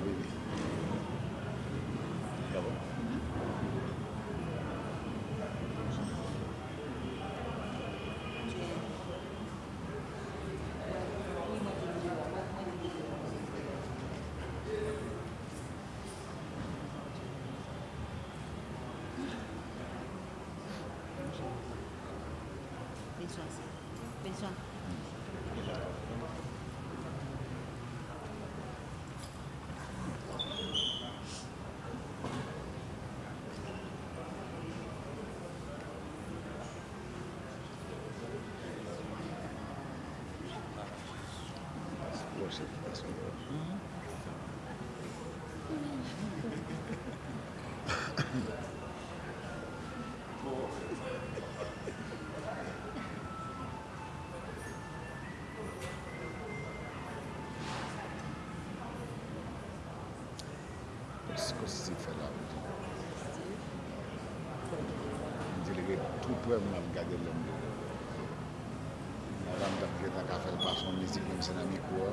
movie. konstitif fè la wè di. Di lè gè tout pwè mè ap gade lèm lè. Mè ram tap gè tak a fèl pa son mizik mè mè sè nan mi kou wè.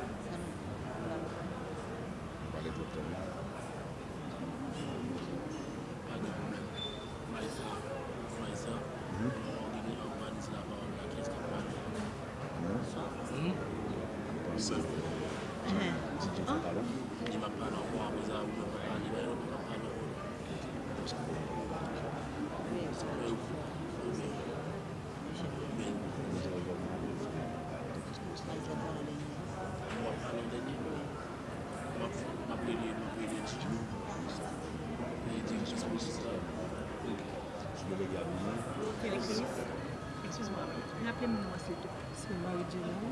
Dinâmico.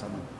Salud.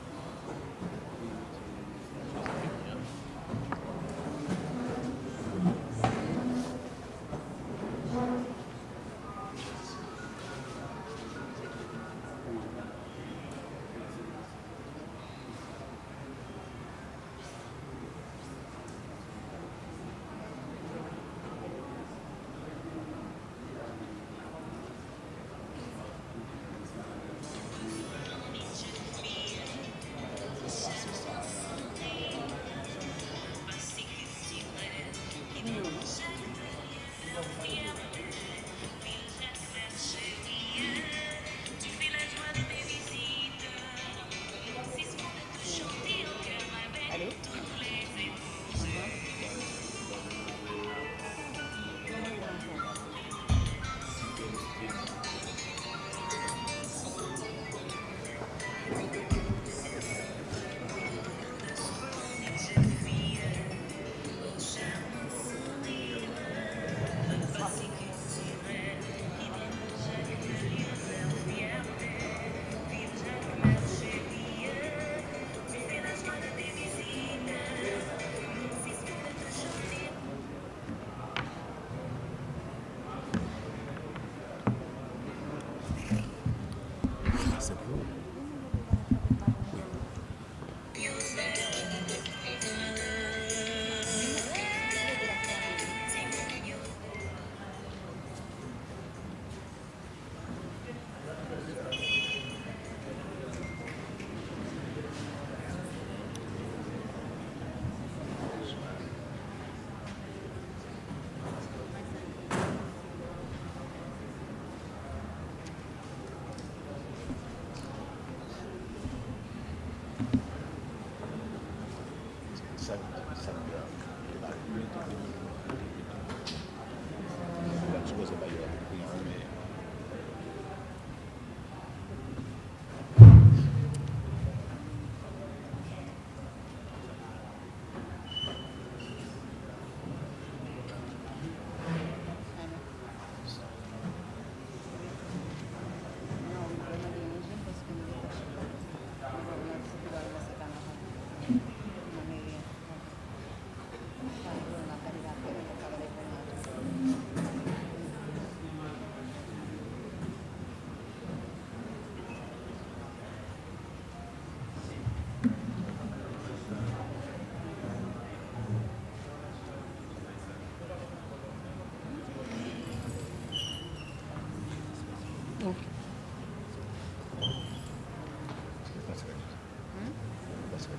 That's good.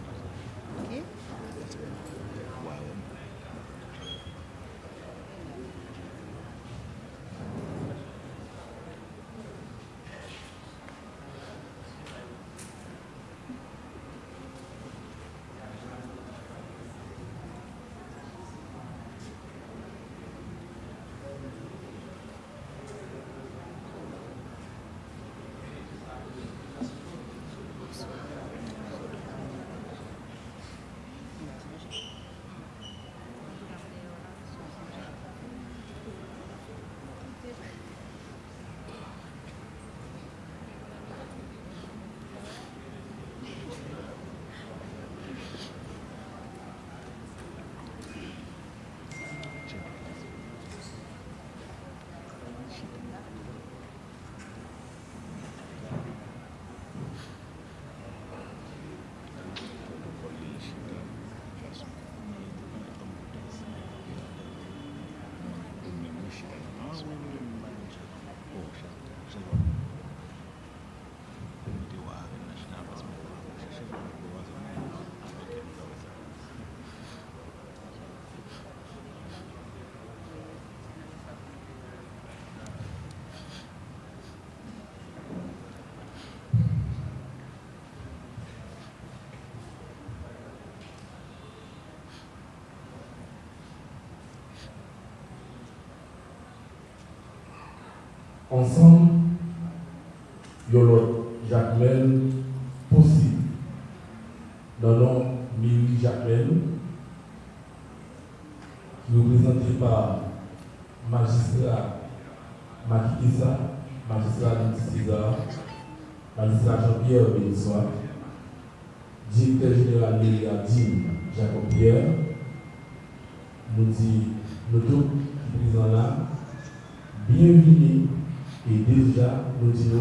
Ok? That's good. Ensemble, Yolot Jacmel possible. Dans nom Mimi Jacmel, qui est représenté par magistrat Makikisa, magistrat César, magistrat Jean-Pierre Bénissois, directeur général de Jacob Pierre, luz e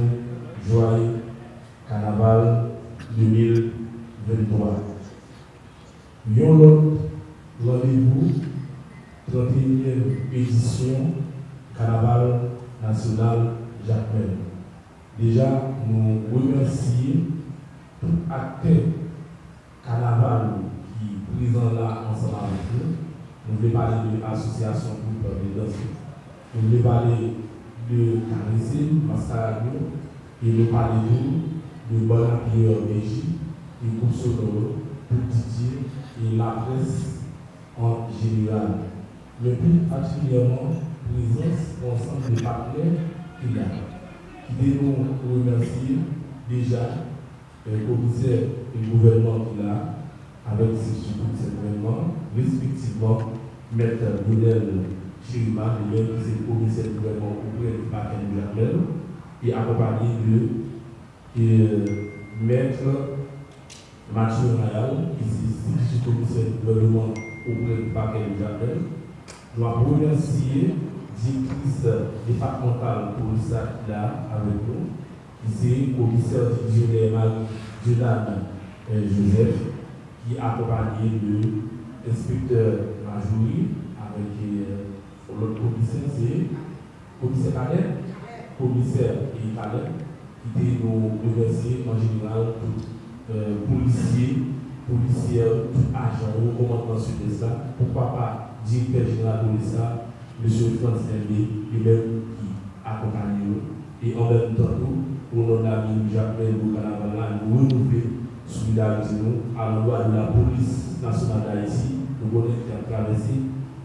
Et nous parler de, de Bonapierre Béji, et groupe sonore, pour Didier et la presse en général. Mais plus particulièrement, présence ensemble des partenaires qu'il a, qui devons remercier déjà le commissaire et le gouvernement qu'il a, avec cet événement, respectivement Maître Goudel Chirima, le commissaire du gouvernement auprès du parquet de Jamel, et accompagné de euh, Maître Mathieu Rayal, qui est commissaire du gouvernement auprès du parquet de Jamel. Nous remercier directrice départementale pour sac là avec nous, qui est le commissaire divisionnaire Marie-Jonathan Joseph, qui est accompagné de l'inspecteur Majouri, avec euh, l'autre commissaire, c'est commissaire Cadet, commissaire et Cadet, qui était nous remercier en général tout euh, policier, policier, tout agent, au commandement ça, pourquoi pas directeur général de l'État, M. Franz Hervé, lui-même qui accompagne nous. Et en même temps, pour nos amis Jacques Carnaval, nous renouveler solidarité nous à l'endroit de la police nationale d'Haïti. Nous connaissons qui a traversé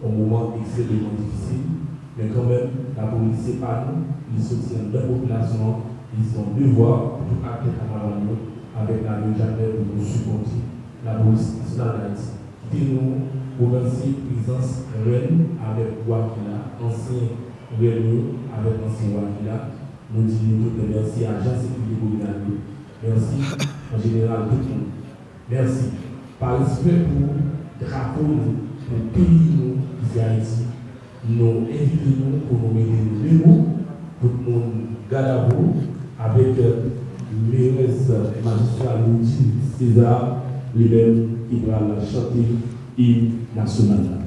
un moment extrêmement difficile, mais quand même, la police, c'est pas nous, ils soutiennent la population, ils ont devoir pour tout acte carnaval avec la Jacques pour nous supporter la police nationale d'Haïti. Qui nous remercie présence reine avec Wakila, ancien reine avec ancien Wakila. Nous disons tout merci à Jean Sécurité communale. Merci en général tout le monde. Merci. Par respect pour drapeau nous, pour pays à Haïti, nous invitons pour nous mettre mots, pour nous garder avec mairesse magistrat Louis César, lui-même qui va chanter hymne national.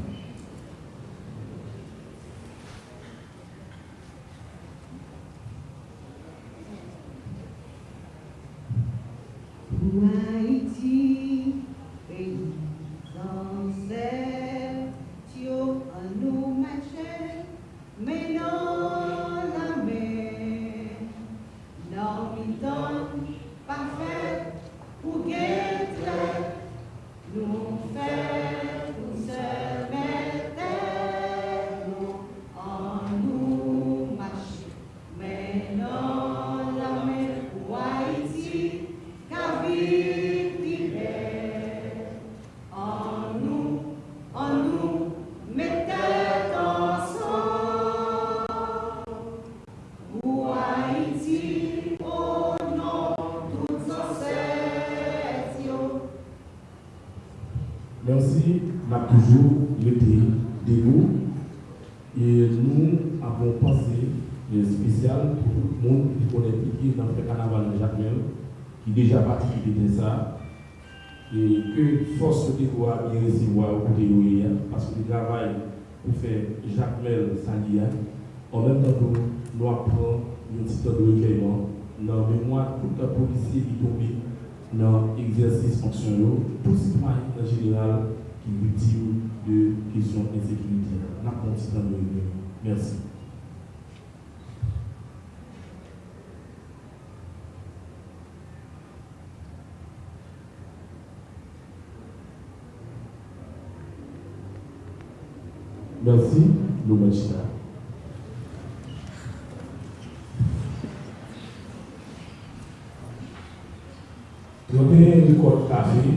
Spécial pour tout le monde qui connaît impliqué dans le carnaval de Jacques Mel, qui déjà participé de ça et que force de pouvoir bien recevoir au côté de parce que le travail pour faire Jacques Mel Sandia, en même temps que nous apprenons un petit temps de recueillement dans la mémoire tout un policier qui est tombé dans l'exercice fonctionnel, tout citoyen en général qui est victime de questions d'insécurité. Nous avons un petit temps de recueillement. Merci. Merci, Loumachina. Troquer le code café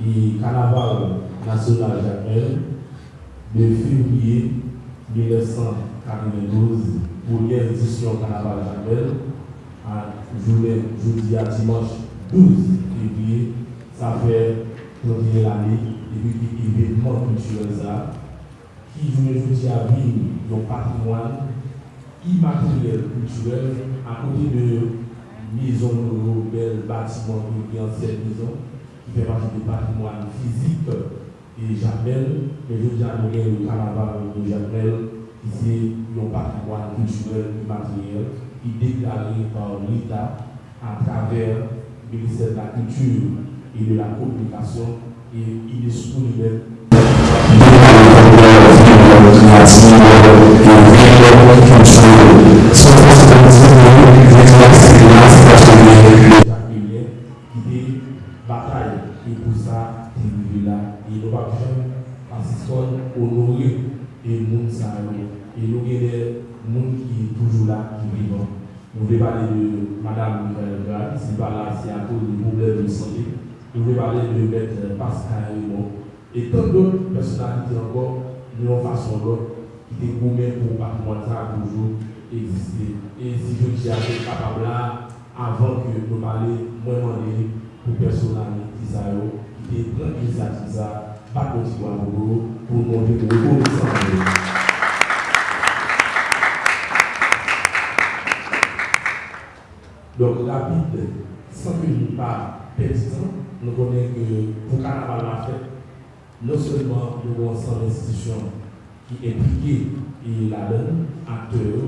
du carnaval national Jacques de février 1992 pour l'édition carnaval Jacques à journée, jeudi à dimanche 12 février, ça fait 31 l'année depuis l'événement culturel ça qui me dis à vivre dans patrimoine immatériel culturel à côté de maisons de belles bâtiments qui anciennes maisons qui fait partie du patrimoine physique et Jamel, mais je dis à le carnaval de Jamel qui c'est un patrimoine culturel immatériel qui est déclaré par l'État à travers le ministère de la Culture et de la Communication et il est disponible Jacques et nous nous. Nous. Nous tant d'autres personnalités encore, d'une façon ou étaient gourmets pour le patrimoine ça toujours existé. Et si je dis à ce capable là, avant que nous parlions, moi, demander pour personnalités qui sont qui étaient prendre l'initiative ça, pas continuer à pour montrer que nous reconnaissons. Donc, rapide, sans que nous pas pertinent, nous connaissons que pour Carnaval la fête, non seulement nous avons ensemble d'institutions qui impliquent et la donne, acteurs,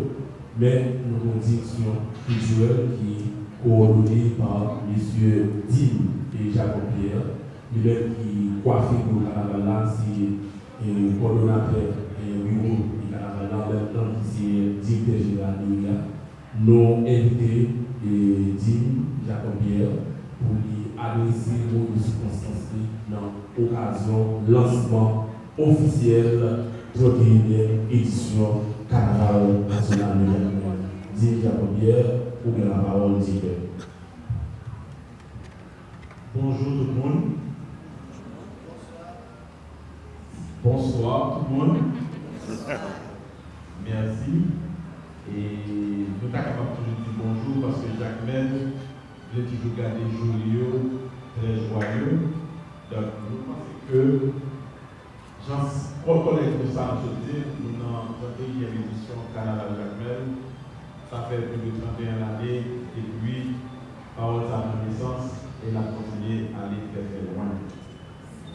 mais nous direction culturelle qui est coordonnée par M. Dim et Jacob Pierre, lui-même qui coiffé pour là, c'est le coordonnateur et bureau carnaval là, en même temps qui est directeur général de l'UNIA. Nous invité et Dim Jacob Pierre pour lui adressé aux circonstances dans l'occasion lancement officiel 31e édition Carnaval national Jacmel. Dit Jacobière, pour que la parole dit Bonjour tout le monde. Bonsoir tout le monde. Merci. Et nous sommes capables toujours de dire bonjour parce que Jacques a toujours gardé joyeux, très joyeux. Donc nous pensons que j'en reconnais tout ça, je dis, nous avons 31e édition Carnaval Jacques Mel. Ça fait plus de 31 années et puis, parole sa connaissance et la continuer à aller très très loin.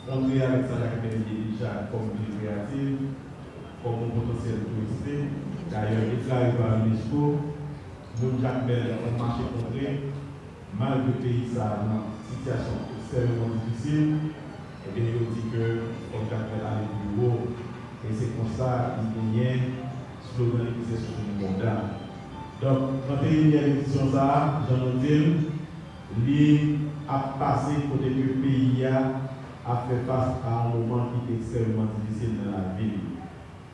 Entrer avec ça, Jacques Mel est déjà comme ville créative, comme un potentiel touristique. D'ailleurs, déclaré par l'UNESCO, nous, Jacques Mel, on marché contré, malgré le pays, ça a une situation extrêmement difficile, et il dit allait plus haut, et c'est comme ça qu'il y a slogan qui est sur le mandat. Donc, 31e édition, ça, j'en ai dit, a passé côté le pays a fait face à un moment qui est extrêmement difficile dans la ville.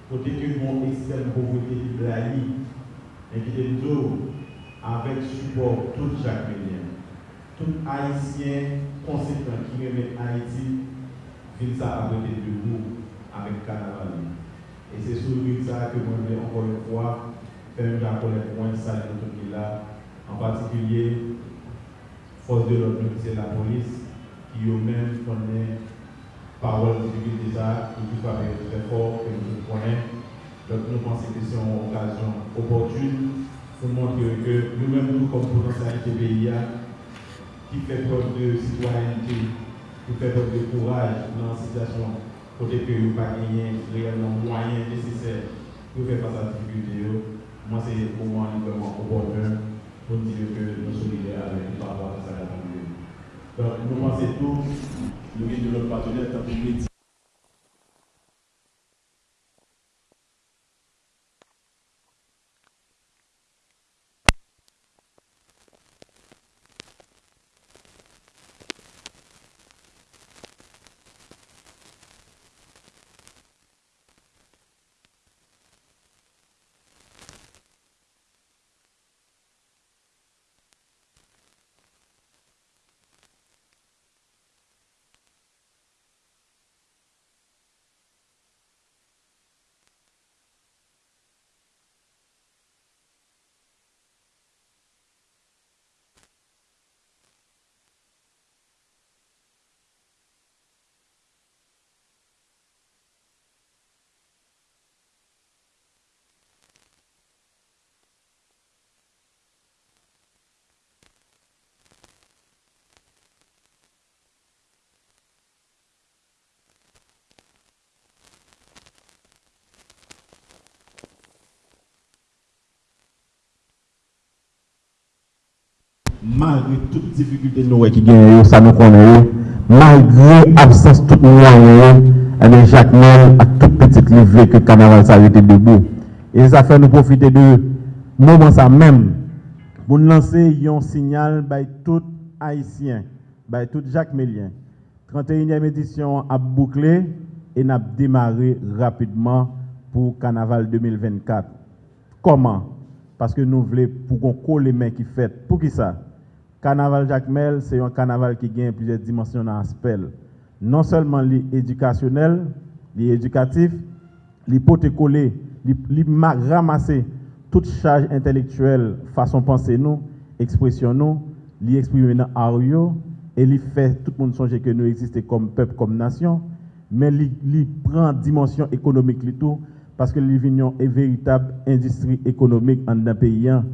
Côté que mon extrême pauvreté de Blahi, et qui est avec support tout Mélien, tout Haïtien conséquent qui remet Haïti, ville ça à côté de nous avec Carnaval. Et c'est sur le ça que je vais encore une fois faire un rappel point ça tout qui là, en particulier force de l'ordre, c'est la police, qui eux-mêmes connaissent parole publique déjà, qui être très fort, que nous connaissons. Donc nous pensons que c'est une occasion opportune pour montrer que nous-mêmes, nous, comme potentialité pays, qui fait preuve de citoyenneté, qui fait preuve courage dans la situation, côté que nous pas gagné réellement moyens nécessaires pour faire face à la difficulté, moi c'est pour moi vraiment opportun pour dire que nous sommes solidaires avec par rapport à ça. Donc nous pensons tous nous de notre partenaire, tant que malgré toutes les difficultés nous qui gagnent, ça nous connaît, malgré l'absence de tout moyen, eh, eh Jacques Mel a toute petite levée que Carnaval s'arrêtait debout. Et ça fait nous profiter de moment ça même pour lancer un signal par tout Haïtien, par tout Jacques Mélien. 31e édition a bouclé et n'a démarré rapidement pour Carnaval 2024. Comment Parce que nous voulons pour qu'on colle les mains qui fait. Pour qui ça Carnaval Jacmel, c'est un carnaval qui gagne plusieurs dimensions dans l'aspect. Non seulement l'éducationnel, l'éducatif, l'hypotécolé, ramasser toute charge intellectuelle, façon penser nous, expression nous, l'exprimer dans ario et lui fait tout le monde songer que nous existons comme peuple, comme nation, mais il prend dimension économique tout parce que l'Union est véritable industrie économique en un pays, hein.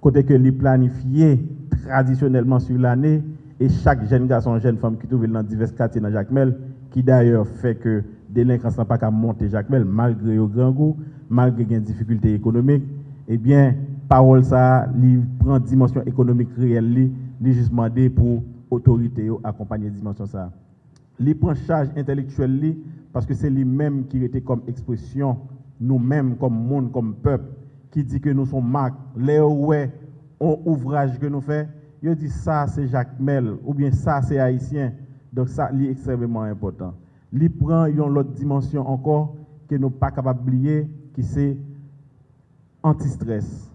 côté que lui planifié traditionnellement sur l'année et chaque jeune garçon, jeune femme qui trouve dans divers quartiers dans Jacmel, qui d'ailleurs fait que délinquance n'a pas qu'à monter Jacmel, malgré le grand goût, malgré les difficultés économiques, eh bien, parole ça, il prend dimension économique réelle, il justement demandé pour autorité accompagner dimension ça. Il prend charge intellectuelle parce que c'est lui-même qui était comme expression, nous-mêmes, comme monde, comme peuple, qui dit que nous sommes marques, les ouais, ouvrage que nous faisons, Yo dit ça c'est Jacques Mel ou bien ça c'est haïtien. Donc ça est extrêmement important. Li prend une autre dimension encore que nous pas capable d'oublier qui c'est anti-stress,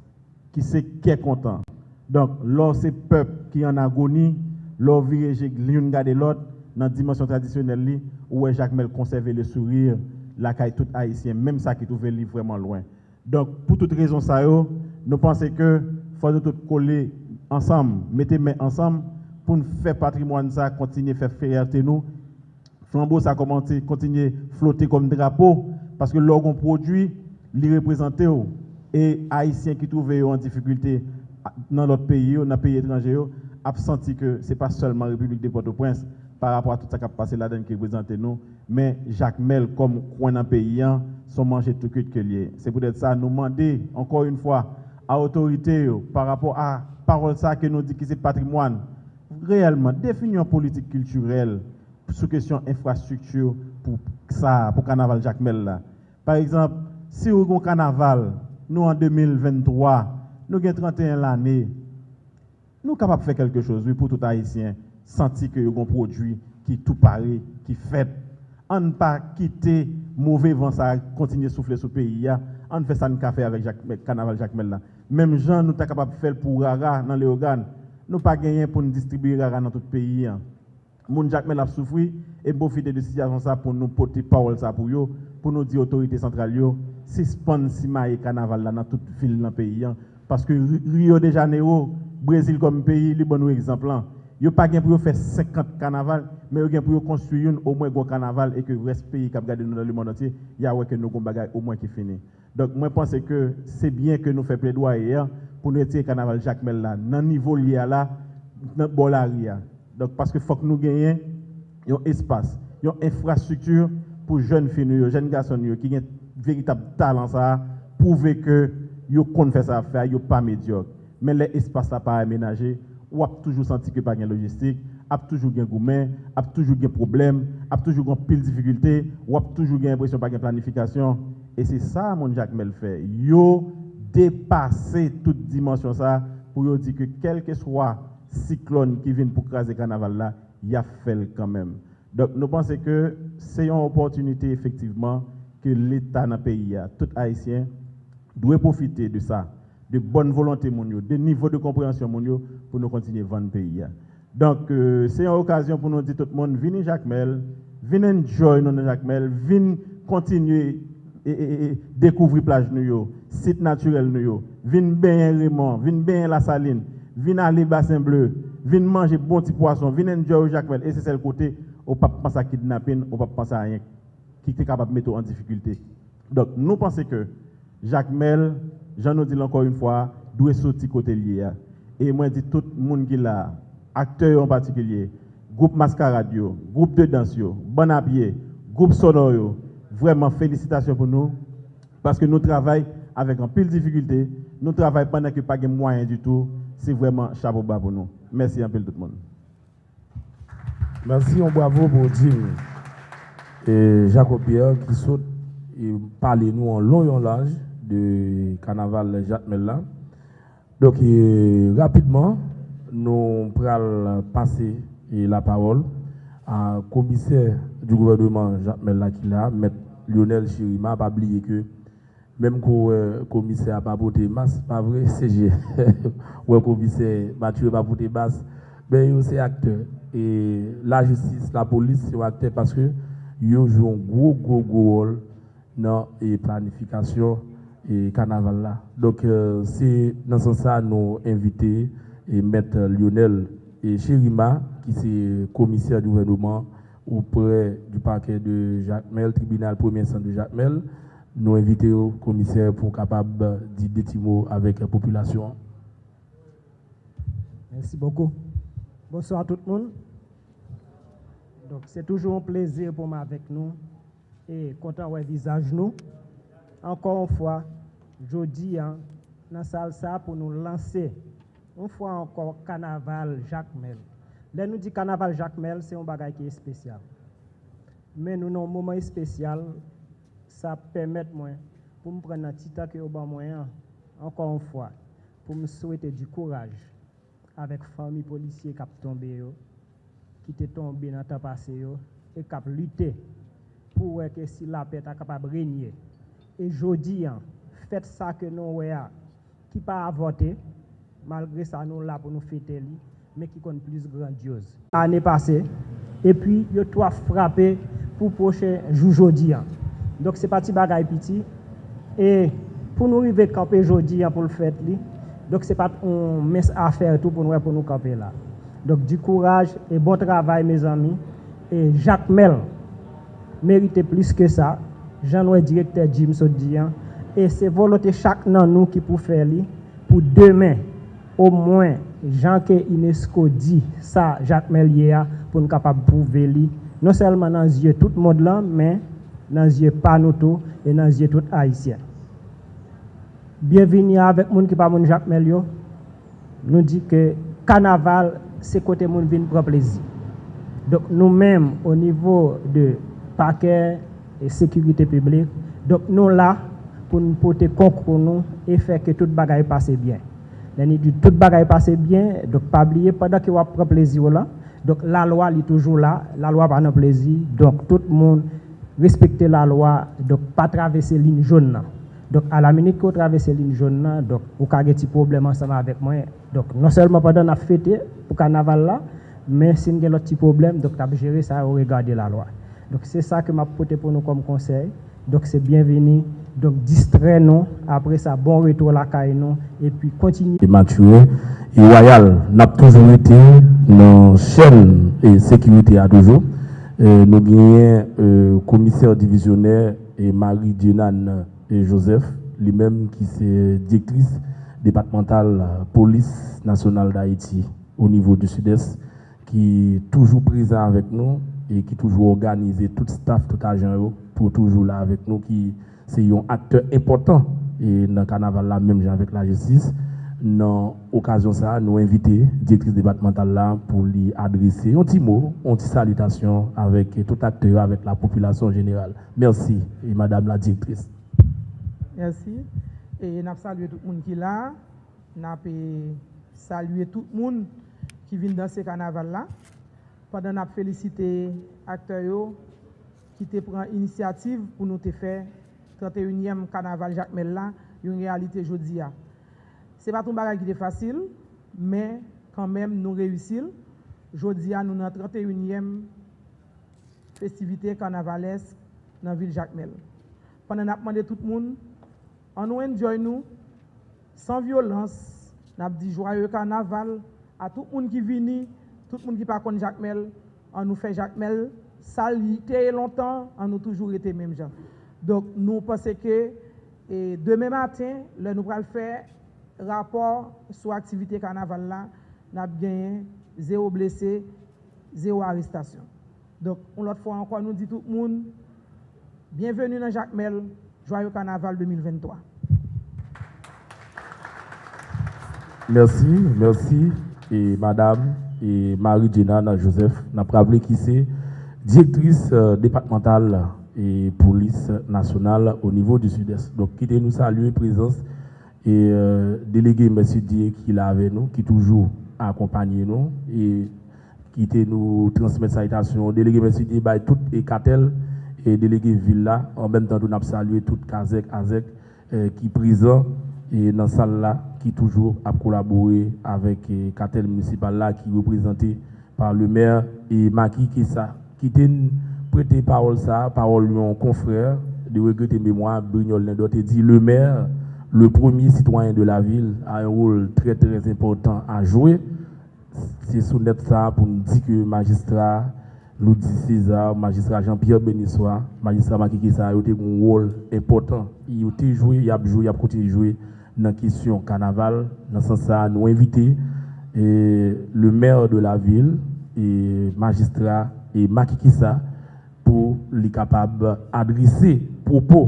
qui c'est qui est content. Donc, là, c'est peuple qui est en agonie, là, virage l'une garder l'autre, dans la dimension traditionnelle, où Jacques Mel conserver le sourire, la caille tout haïtien, même ça qui trouve li vraiment loin. Donc, pour toute raison, ça, nous pensons que faut nous coller ensemble, mettre main ensemble pour nous faire patrimoine ça, continuer à faire fierté nous. Flambeau, ça commence continuer à flotter comme drapeau, parce que l'orgon produit, les représenter et haïtiens qui trouvent en difficulté dans l'autre pays, dans les pays étrangers, ont senti que ce n'est pas seulement la République de Port-au-Prince par rapport à tout ça qui a passé là-dedans qui représente nous, mais Jacques Mel, comme coin dans pays, sont mangés tout que lié. C'est peut-être ça, nous demander encore une fois à l'autorité par rapport à parole ça que nous dit que c'est patrimoine, réellement, définir une politique culturelle sous question infrastructure pour ça, pour carnaval Jacques Mel là. Par exemple, si vous avez un carnaval, nous en 2023, nous avons 31 l'année, nous sommes capables de faire quelque chose oui, pour tout Haïtien, sentir que nous avons un produit qui tout pareil, qui fait. On ne pas quitter mauvais vent, ça continuer à souffler sur le pays. On fait ça un café avec Jacques, Carnaval Jacques Mel. Même gens nous sommes capables de faire pour Rara dans les organes. Nous pas gagné pour nous distribuer Rara dans tout le pays. Moun Jacques Mel a souffri et profiter de situation ça pour nous porter parole ça pour eux, pour nous dire autorité centrale yo, suspend Sima et Carnaval dans toute ville dans le pays. Parce que Rio de Janeiro, Brésil comme pays, les bon exemple. yo pa gen pou yo fè 50 kanaval, men yo gen pou yo konstuyoun ou mwen gwo kanaval e ke res peyi kap gade nou nan le moun anti, ya wè ke nou goun bagay ou mwen ki fini. Donk mwen pense ke se bien ke nou fè ple doa e yon, pou nou eti kanaval jakmel la, nan nivou liya la, nan bolari ya. Donk paske fòk nou genyen, yon espas, yon infrastruktur pou jen fini yo, jen gason yo, ki gen veritab talan sa, pouve ke yo kon fè sa fè, yo pa medyok. Men le espas la pa amenaje, ou ap toujou senti ke pa gen logistik, ap toujou gen goumen, ap toujou gen problem, ap toujou gen pil dificulte, ou ap toujou gen impresyon pa gen planifikasyon. E se sa moun Jacques Mel fè, yo depase tout dimensyon sa pou yo di ke kelke swa siklon ki vin pou krasi kanaval la, ya fel kanmem. Dok nou panse ke se yon opotunite efektiveman ke l'Etat nan peyi ya, tout Haitien, dwe profite de sa. De bonne volonté de niveau de compréhension pour nous continuer à vendre le pays. Donc, euh, c'est une occasion pour nous dire tout le monde, venez Jacques Mel, venez enjoy nous Jacques Mel, venez continuer et, découvrir plage nous site naturel nous venez bien Raymond, venez bien la Saline, venez aller bassin bleu, venez manger bon petit poisson, venez enjoy Jacques Mel et c'est le côté on pas penser à kidnapping, on pas penser à rien qui est capable de mettre en difficulté. Donc, nous pensons que Jacques Mel, j'en ai dit encore une fois, doit sortir côté lié. Et moi, je dis tout le monde qui est là, acteurs en particulier, groupe Mascarade, groupe de danse, bon habillé, groupe sonore, vraiment félicitations pour nous, parce que nous travaillons avec un pile de difficultés, nous travaillons pendant que pas de moyens du tout, c'est vraiment chapeau bas pour nous. Merci un peu tout le monde. Merci, on bravo pour dire et Jacob Pierre qui saute et parle nous en long et en large de carnaval Jacques Mella. Donc, rapidement, nous allons passer la parole à commissaire du gouvernement Jacques Mella qui là, M. Lionel Chirima, pas oublier que même quand le commissaire n'a pas porté masque, pas vrai, CG, ou le commissaire Mathieu pas porté masque, mais c'est acteur. Et la justice, la police, c'est acteur parce que ils jouent un gros, gros, gros rôle dans la planification et carnaval là. Donc c'est dans ce sens nous inviter et mettre Lionel et Chérima qui est commissaire du gouvernement auprès du parquet de Jacques Mel, tribunal premier centre de Jacques Mel, nous inviter au commissaire pour capable de dire des mots avec la population. Merci beaucoup. Bonsoir tout le monde. Donc c'est toujours un plaisir pour moi avec nous et content de visage nous. Encore une fois, je dis hein, dans salle ça pour nous lancer une fois encore carnaval Jacques Mel. Là nous dit carnaval Jacques Mel, c'est un bagage qui est spécial. Mais nous avons un moment spécial, ça permet moi pour me prendre un petit temps moyen encore une fois pour me souhaiter du courage avec famille policier qui a tombé, yo, qui est tombé dans le temps passé, et qui a lutté pour que si la paix est capable de régner. E jodi an, fèt sa ke nou wè a, ki pa avote, malgre sa nou la pou nou fète li, men ki kon plus grandiose. Anè pase, e pi yo to a frape pou poche jou jodi an. Dok se pati bagay piti, e pou nou rive kape jodi an pou l fèt li, dok se pati on mes afer tou pou nou wè pou nou kape la. Dok di kouraj e bon travay me zami, e Jacques Mel merite plis ke sa, jan wè direkter Jim so diyan, e se volote chak nan nou ki pou fè li, pou demè, o mwen, jan ke UNESCO di sa Jacques Melier pou nou kapap pouve li, non selman nan zye tout mod lan, men nan zye panoto, e nan zye tout haisyen. Bienveni avèk moun ki pa moun Jacques Melier, nou di ke kanaval se kote moun vin proplezi. Dok nou menm o nivou de pakey, et sécurité publique. Donc nous là pour nous porter concours nous et faire que toute bagaille passe bien. L'année du toute bagaille passe bien, donc pas oublier pendant que vous prend plaisir là. Donc la loi est toujours là, la loi pas un plaisir. Donc tout le monde respecter la loi, donc pas traverser ligne jaune. Là. Donc, à la minute qu'on traverse la ligne jaune, donc, on a des problèmes ensemble avec moi. Donc, non seulement pendant la fête pour le carnaval là, mais si on a des petits problèmes, donc, on a géré ça, on regarde la loi. Donc c'est ça que m'a porté pour nous comme conseil. Donc c'est bienvenu. Donc distrait-nous. Après ça, bon retour à la caille Et puis continuer. Et Mathieu et Royal, n'a toujours été dans chaîne et sécurité à toujours. nous avons euh, commissaire divisionnaire et Marie Dionan et Joseph, lui-même qui c'est directrice départementale police nationale d'Haïti au niveau du sud-est, qui est toujours présent avec nous et qui toujours organisé tout staff tout agent pour toujours là avec nous qui c'est un acteur important et dans le carnaval là même avec la justice dans l'occasion ça nous inviter directrice départementale là pour lui adresser un petit mot une petite salutation avec tout acteur avec la population générale merci et madame la directrice Merci. Et nous salué tout le monde qui est là. Nous salué tout le monde qui vient dans ce carnaval-là. Pendant Padan ap felisite akter yo ki te pran inisiativ pou nou te fe 31èm kanaval Jacques Mellin yon realite jodi ya. Se paton bagay ki te fasil, men kanmem nou reyusil. Jodi ya nou nan 31èm festivite kanavales nan vil Jacques Mellin. Padan ap mande tout moun, an nou enjoy nou, san violans, nap di jwaye kanaval, a tout moun ki vini, Tout le monde qui pas contre Jacques Mel, on nous fait Jacques Mel, ça été longtemps, on nous toujours été même gens. Donc nous pensons que et demain matin, là, nous allons faire rapport sur l'activité carnaval là, nous avons gagné zéro blessé, zéro arrestation. Donc, on l'autre fois encore, nous dit tout le monde, bienvenue dans Jacques Mel, joyeux carnaval 2023. Merci, merci. Et madame, et Marie-Jenna Joseph, n'a rappelé qui c'est directrice euh, départementale et police nationale au niveau du sud-est. Donc, quittez nous saluer présence et euh, délégué M. Dieu qui est là avec nous, qui toujours accompagné nous et qui était nous transmettre salutation. Délégué M. Dieu, by tout et cartel et délégué Villa. En même temps, nous avons salué tout Kazek, Azek euh, qui est présent et dans salle là, qui toujours a collaboré avec le cartel municipal là, qui est représenté par le maire et Maki Kessa, qui était prêté parole ça, parole mon confrère de regretter mémoire, Brignol Lindot, et dit le maire, le premier citoyen de la ville, a un rôle très très important à jouer. C'est sous ça pour nous dire que magistrat, dit César, magistrat Jean-Pierre Benissois, magistrat Maki Kessa, a eu un rôle important. Il a joué, il a joué, il a continué jouer nan kisyon kanaval, nan san sa nou evite e, le mer de la vil, e, magistra e makikisa pou li kapab adrese propo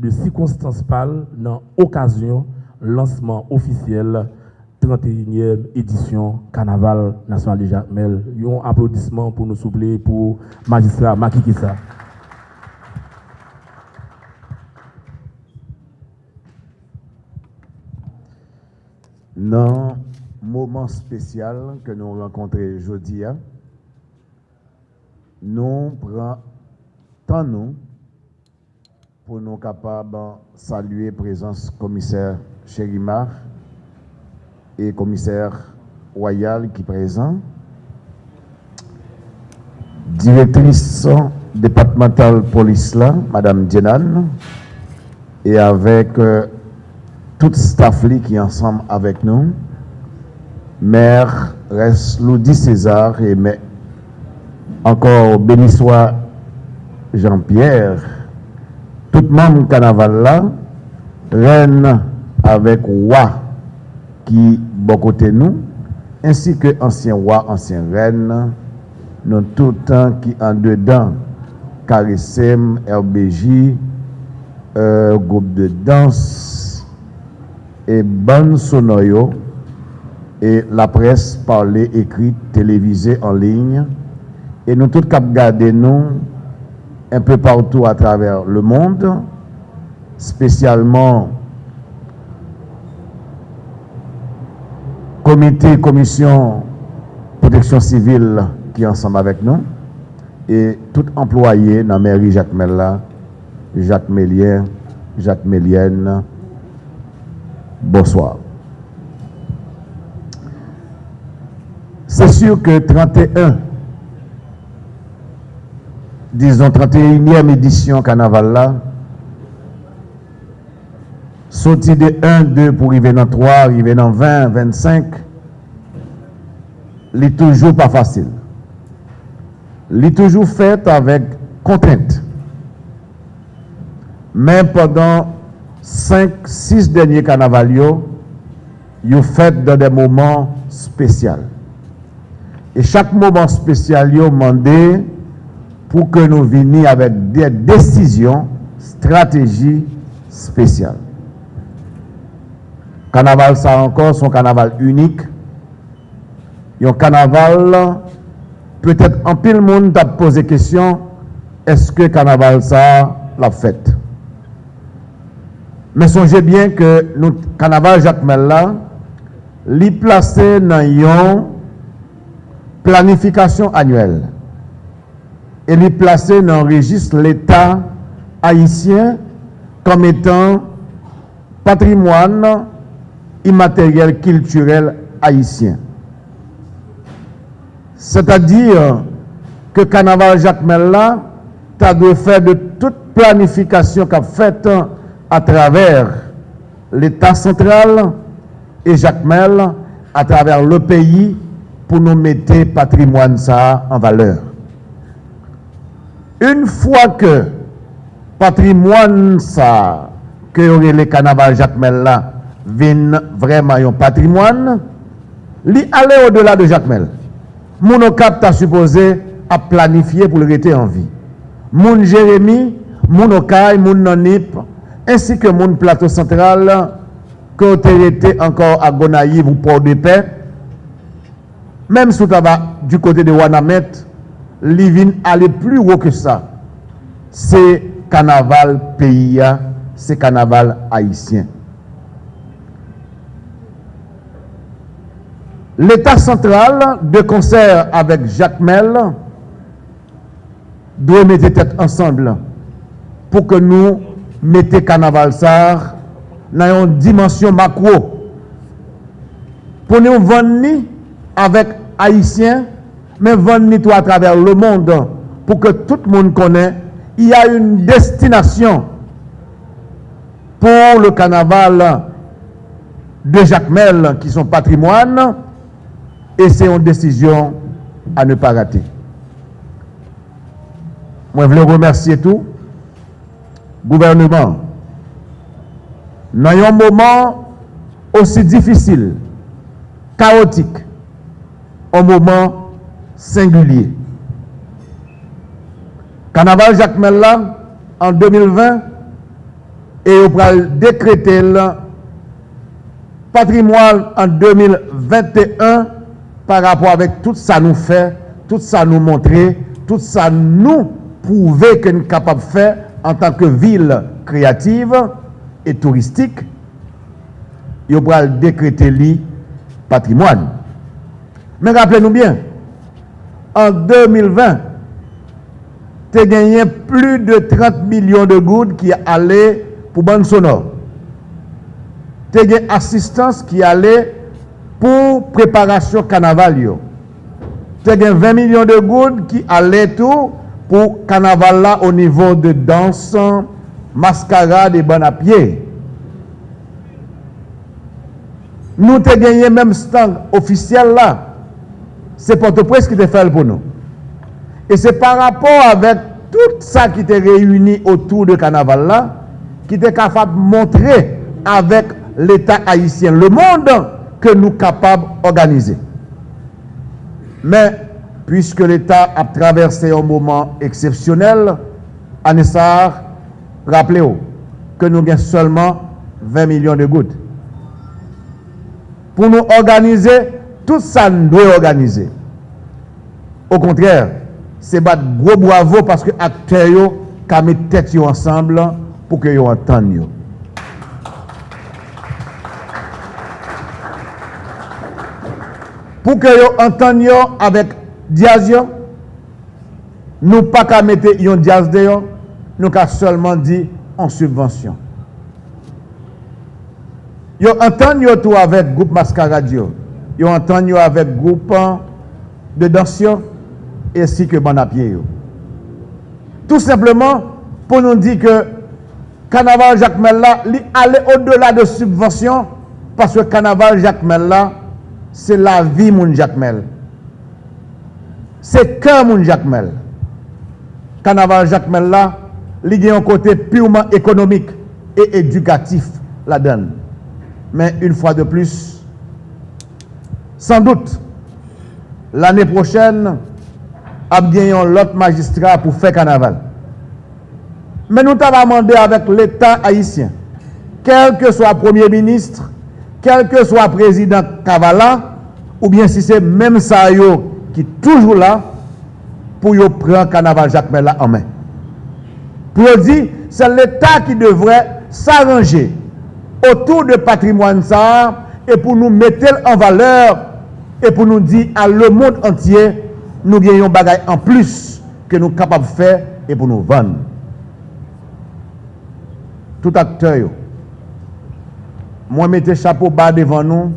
de sikonstans pal nan okasyon lansman ofisyel 31e edisyon Kanaval National de Jacmel. Yon aplodisman pou nou souple pou magistra Makikisa. Kissa. Non, moment spécial que nous rencontrons aujourd'hui. Nous prenons tant nous pour nous capables de saluer présence commissaire Chérimar et commissaire Royal qui est présent, directrice départementale police là, Madame et avec euh, tout staff qui est ensemble avec nous, maire Resloudi César et mais encore béni soit Jean-Pierre, tout monde carnaval là, reine avec roi qui bon côté nous, ainsi que ancien roi, ancien reine, nous tout temps qui en dedans, Carissem, RBJ, euh, groupe de danse et bonne sonoyo et la presse parlée, écrite, télévisée en ligne. Et nous tous cap un peu partout à travers le monde, spécialement comité, commission protection civile qui est ensemble avec nous, et tout employé dans la mairie Jacques Mella, Jacques Mélien, Jacques Mélienne, bonsoir. C'est sûr que 31, disons 31e édition carnaval là, sorti de 1, 2 pour arriver dans 3, arriver dans 20, 25, n'est toujours pas facile. N'est toujours fait avec contrainte. Mais pendant 5, 6 denye kanaval yo, yo fèt dan de mouman spesyal. E chak mouman spesyal yo mande pou ke nou vini avèk de desisyon, strategi spesyal. Kanaval sa ankon son kanaval unik. Yon kanaval, peut-èt an pil moun tap pose kesyon, eske kanaval sa la fèt. Men sonje bien ke nou kanaval Jacmel la, li plase nan yon planifikasyon anuel. E li plase nan regis l'Etat haïtien kom etan patrimoine immateriel kilturel haïtien. C'est-à-dire que Kanaval Jacmel la ta de fè de tout planifikasyon kap fèt an à travers l'État central et Jacques Mel à travers le pays pour nous mettre patrimoine ça en valeur. Une fois que patrimoine ça, que le carnaval Jacques Mel là, vient vraiment un patrimoine, li aller au-delà de Jacques Mel. Monocap t'a supposé à planifier pour le rester en vie. Moun Jérémy, moun Okay, moun Nanip, ainsi que mon plateau central, il était encore à Gonaïve ou Port-de-Paix, même sous tabac du côté de Wanamet, Livin allait plus haut que ça. C'est carnaval pays, c'est carnaval haïtien. L'État central, de concert avec Jacques Mel, doit mettre tête ensemble pour que nous mettez carnaval ça dans une dimension macro. Pour nous vendre avec Haïtiens, mais vendre tout à travers le monde pour que tout le monde connaisse, il y a une destination pour le carnaval de Jacques Mel qui sont patrimoine et c'est une décision à ne pas rater. Moi, je veux remercier tout gouvernement. Nan yon mouman osi difisil, kaotik, an mouman singulye. Kanaval Jacques Mella, an 2020, e yo pral dekrete la patrimoine an 2021 par rapport avek tout sa nou fè, tout sa nou montre, tout sa nou pouve ke nou kapab fè en tant que ville créative et touristique, il va décréter le patrimoine. Mais rappelez-nous bien, en 2020, tu as gagné plus de 30 millions de gouttes qui allaient pour bande sonore. Tu as gagné assistance qui allait pour préparation carnaval. Tu as gagné 20 millions de gouttes qui allaient tout pour carnaval là au niveau de danse, mascarade et bon à pied. Nous avons gagné même stand officiel là. C'est Port-au-Prince qui te fait pour nous. Et c'est par rapport avec tout ça qui était réuni autour de carnaval là, qui était capable de montrer avec l'État haïtien, le monde, que nous sommes capables d'organiser. Mais puisque l'État a traversé un moment exceptionnel, Anessar, rappelez-vous que nous avons seulement 20 millions de gouttes. Pour nous organiser, tout ça nous doit organiser. Au contraire, c'est battre gros bravo parce que acteurs ont mis tête ensemble pour que vous entendent. Pour que vous entendent avec Diaz yo, nou pa ka mette yon diaz de yo, nou ka solman di an subvensyon. Yo antan yo tou avèk goup maskarad yo, yo antan yo avèk goup de dansyon, esi ke ban apye yo. Tout simplement, pou nou di ke Kanaval Jacques Mella li ale o dola de subvensyon, paswe Kanaval Jacques Mella, se la vi moun Jacques Mella. se kan moun jakmel. Kanaval jakmel la, li gen yon kote purman ekonomik e edukatif la den. Men, un fwa de plus, san dout, l'anè prochen, ap gen yon lot magistra pou fe kanaval. Men nou ta va mande avèk l'Etat haïsyen, kelke swa premier ministre, kelke swa prezident Kavala, ou bien si se mèm sa yo qui toujours là pour yo prendre carnaval Jacques Mel en main. Pour dire, c'est l'État qui devrait s'arranger autour de patrimoine ça et pour nous mettre en valeur et pour nous dire à le monde entier, nous gagnons bagaille en plus que nous sommes capables de faire et pour nous vendre. Tout acteur, moi mettez chapeau bas devant nous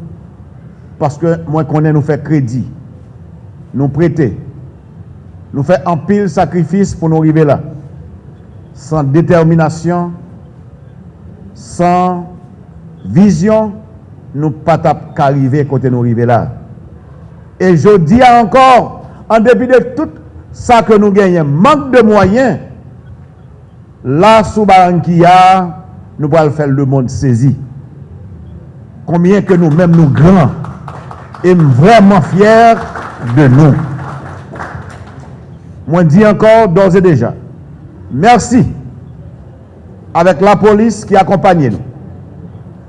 parce que moi connais nous faire crédit. nous prêter. Nous faisons un pile sacrifice pour nous arriver là. Sans détermination, sans vision, nous ne pouvons pas arriver côté nous arriver e là. Et je dis encore, en dépit de tout ça que nous gagnons, manque de moyens, là, sous Baranquilla, nous pouvons faire le monde saisi. Combien que nous-mêmes nous grands, et vraiment fiers de nous. Moi, dis encore d'ores et déjà, merci avec la police qui accompagnait nous.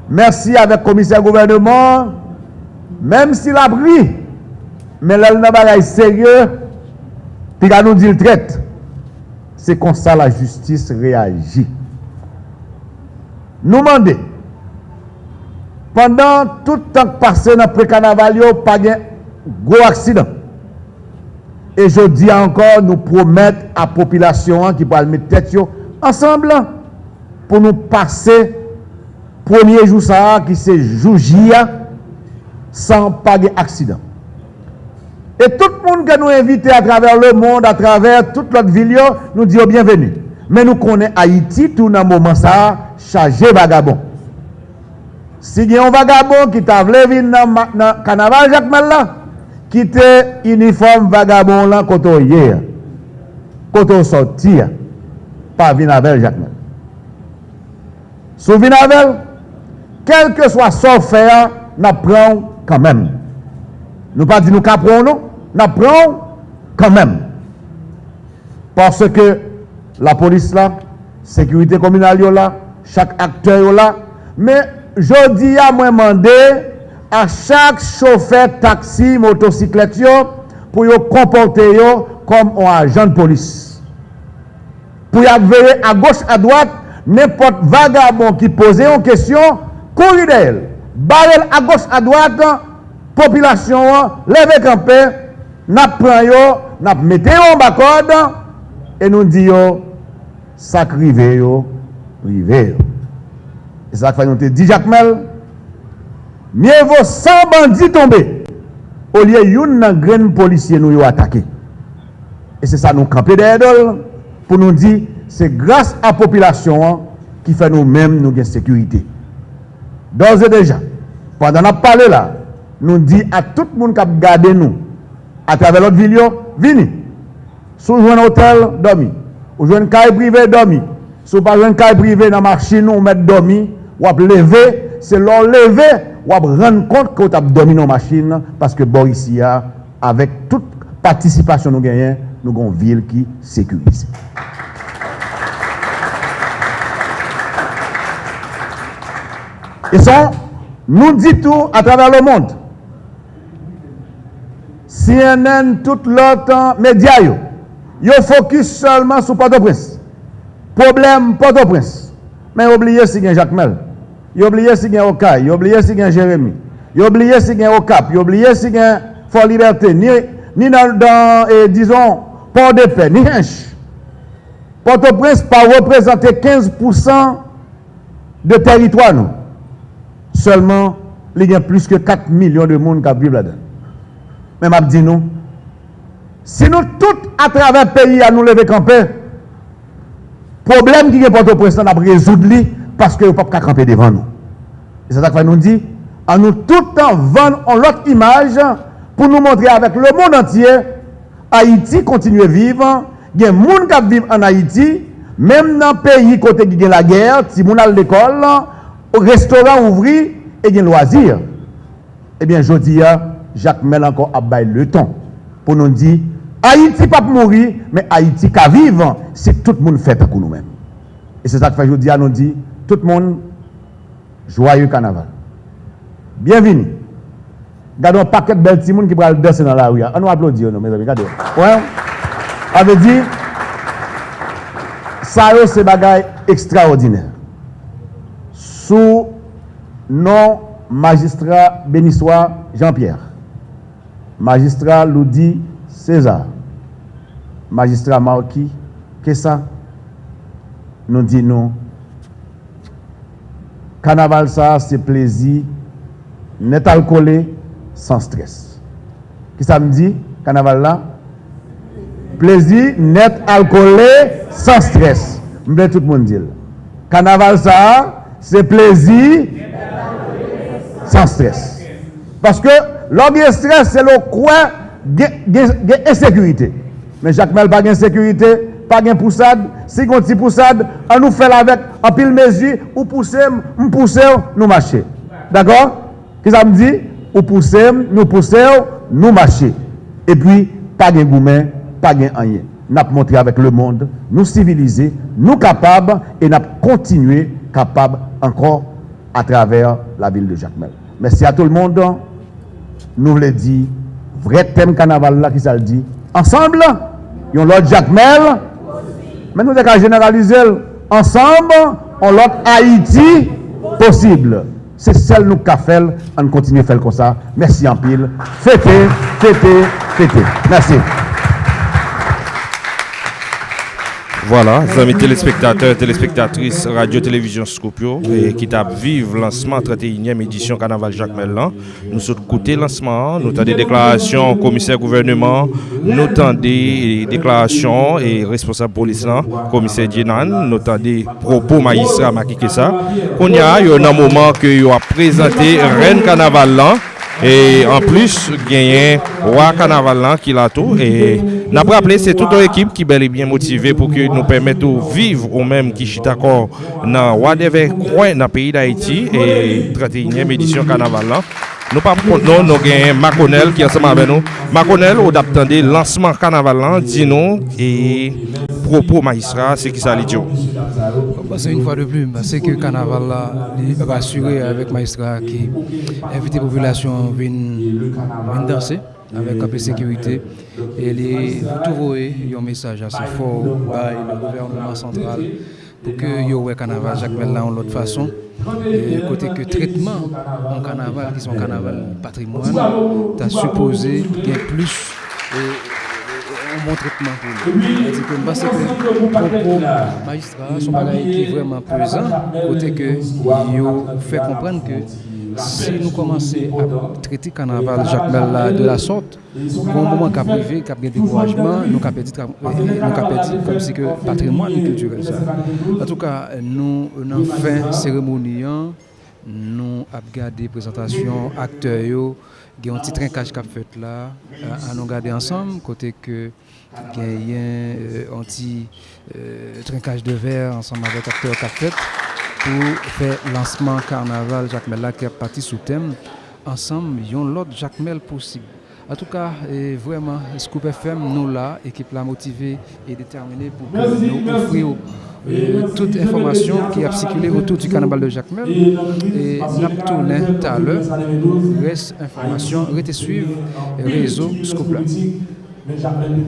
Merci avec le commissaire gouvernement, même s'il a pris, mais là, le sérieux, puis à nous dit le traite. C'est comme ça la justice réagit. Nous demandons, pendant tout le temps passé dans le pré-carnaval, pas gros accident. Et je dis encore, nous promettons à la population qui va mettre tête ensemble pour nous passer premier jour ça qui c'est jour sans pas d'accident. Et tout le monde que nous invite à travers le monde, à travers toute notre ville, nous dit bienvenue. Mais nous connaissons Haïti tout dans moment ça chargé vagabond. Si il y a un vagabond qui t'a voulu venir dans le carnaval Jacques Mel Kite uniform vagabond lan koto ye, koto soti, pa vinavel jakmen. Sou vinavel, kelke swa so feya, na pran kanmen. Nou pa di nou kapron nou, na pran kanmen. Parce ke la polis la, sekurite kominal yo la, chak akter yo la, me jodi ya mwen mande, à chaque chauffeur taxi, motocyclette pour yo comporter comme un agent de police. Pour y veiller à gauche, à droite, n'importe vagabond qui posait une question, courir d'elle, barrer à gauche, à droite, population, lever campé, n'a pris yo, n'a mettez en bas code, et nous disons, ça crivé yo, rivé. Et ça fait nous te dit Jacques Mel, Mye vo 100 bandi tombe, o liye yon nan gren polisye nou yo atake. E se sa nou kampe de edol, pou nou di, se grase a popilasyon an, ki fè nou mèm nou gen sekurite. Doze deja, pandan ap pale la, nou di a tout moun kap gade nou, a travè lot vil yo, vini. Sou jwen hotel, domi. Ou jwen kay prive, domi. Sou pa jwen kay prive nan marchi nou, met domi, wap leve, c'est leur lever, ou à rendre compte que tu as dominé nos machine, parce que Boricia, avec toute participation nous gagnons, nous avons une ville qui sécurise. Et ça, nous dit tout à e travers le monde. CNN, tout l'autre média, yo yo focus seulement sur Port-au-Prince. Problème Port-au-Prince. Mais oubliez si Jacques Mel. Yo oublié si gen Okay, yo oublié si gen Jérémy, yo oublié si gen Okap, yo oublié si gen Fort Liberté, ni, ni dans, dans eh, disons, Port de Paix, ni Hench. Port-au-Prince pas représenter 15% de territoire nous. Seulement, il y a plus que 4 millions de monde qui vivent là-dedans. Mais m'a dit nous, si nous tous à travers le pays à nous lever camper, problème qui est Port-au-Prince, on a résoudre parce que vous ne pouvez pas camper devant nous. Et c'est ça que nous dit, en nous tout le temps vendre l'autre image pour nous montrer avec le monde entier, Haïti continue à vivre, il y a des gens qui vivent en Haïti, même dans le pays côté qui a la guerre, si vous à l'école, au restaurant ouvri et des loisirs. Eh bien, je dis, Jacques Mel encore à le temps pour nous dire, Haïti pas mourir, mais Haïti qu'à vivre si tout le monde fait pour nous-mêmes. Et c'est ça que je dis à nous dire, tout le monde, joyeux carnaval. Bienvenue. Gardons un paquet de belles petits qui va danser dans la rue. On ah, nous applaudit, mes amis. Regardez. Ouais. On veut dire, ça, c'est bagaille extraordinaire. Sous nom magistrat bénissois Jean-Pierre, magistrat Loudi César, magistrat Marquis Kessa, nous disons Kanaval sa, se plezi, net alkole, san stres. Ki sa m di, kanaval la? Plezi, net alkole, san stres. M ble tout moun dil. Kanaval sa, se plezi, san stres. Paske, lò gen stres, se lò kwen gen esekurite. Men Jacques Mel pa gen esekurite, pa gen poussade, si kon ti poussade, an nou fel avèk, an pil mezi, ou poussem, m poussem, nou mache. D'akor? Ki sa m di? Ou poussem, nou poussem, nou mache. E pi, pa gen goumen, pa gen anyen. Nap montre avèk le monde, nou civilize, nou kapab, e nap kontinue kapab ankor a travers la ville de Jacmel. Merci à tout le monde. Nous voulons dire, vrai thème carnaval là qui ça le dit. Ensemble, yon l'autre Jacmel, Men nou de ka generalize l ansamb, an lot Haiti posible. Se sel nou ka fel, an kontinye fel kon sa. Mersi an pil. Fete, fete, fete. Mersi. Voilà, amis téléspectateurs, téléspectatrices, radio-télévision Scopio, qui t'a vive lancement 31e édition Carnaval Jacques Mellan. Nous sommes côté lancement, nous avons des déclarations commissaire gouvernement, nous avons des déclarations et responsable police commissaire Djenan, nous avons des propos magistrat Maki Kessa. On y a, il y a un moment que il a présenté Reine Carnaval. Et en plus, gagné Roi Carnaval qui l'a tout. Et N'a pas rappelé, c'est toute l'équipe qui est bel et bien motivée pour que nous permette de vivre ou même qui chita encore dans whatever coin dans le pays d'Haïti et 31e édition carnaval là. Nous pas non, nous avons Maconel qui est ensemble avec nous. Maconel, on attend le lancement carnaval, dis-nous, et propos magistrat, c'est qui ça dit C'est une fois de plus, c'est que le carnaval là, rassuré avec magistrat qui invite la population à venir danser. Avec un peu de sécurité. Et les, vous trouvez un message assez fort par le gouvernement central pour que ouais carnaval Jacques Mel en l'autre façon et côté que traitement en carnaval qui sont carnaval patrimoine t'as supposé qu'il y ait plus un bon traitement pour. C'est-à-dire que parce que propos magistrat son bagage qui est vraiment pesant côté que yo fait comprendre que si nous commençons à traiter carnaval Jacques Mel euh, de la sorte, pour un bon moment qu'à privé, qu'à bien découragement, nous qu'à perdre euh, comme si que patrimoine culturel. En tout cas, nous, en fin cérémonie, nous avons gardé présentation acteurs, il y a un petit trincage qui a fait là, euh, à nous garder ensemble, côté que il y a un petit trincage de verre ensemble avec acteurs qui a fait. Pour faire lancement carnaval Jacques Mel qui est parti sous thème ensemble yon l'autre Jacques Mel possible. En tout cas, et vraiment, Scoop FM, nous là, équipe là motivée et déterminée pour que nous offrir euh, toute information qui a circulé autour du carnaval de Jacques Mel. Et nous avons tourné tout à l'heure. Reste information, restez suivre réseau Scoop là. Mais Jacques Mel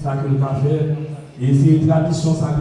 ça que faire. Et c'est une tradition, ça